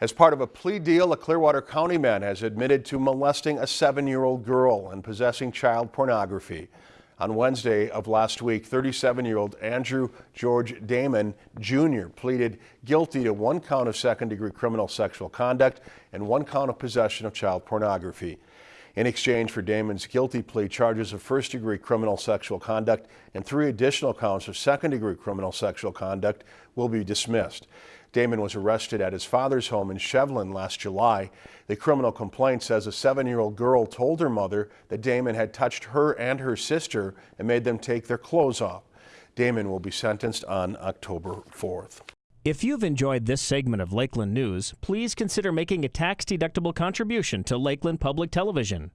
As part of a plea deal, a Clearwater County man has admitted to molesting a seven-year-old girl and possessing child pornography. On Wednesday of last week, 37-year-old Andrew George Damon Jr. pleaded guilty to one count of second-degree criminal sexual conduct and one count of possession of child pornography. In exchange for Damon's guilty plea, charges of first-degree criminal sexual conduct and three additional counts of second-degree criminal sexual conduct will be dismissed. Damon was arrested at his father's home in Shevlin last July. The criminal complaint says a seven-year-old girl told her mother that Damon had touched her and her sister and made them take their clothes off. Damon will be sentenced on October 4th. If you've enjoyed this segment of Lakeland News, please consider making a tax-deductible contribution to Lakeland Public Television.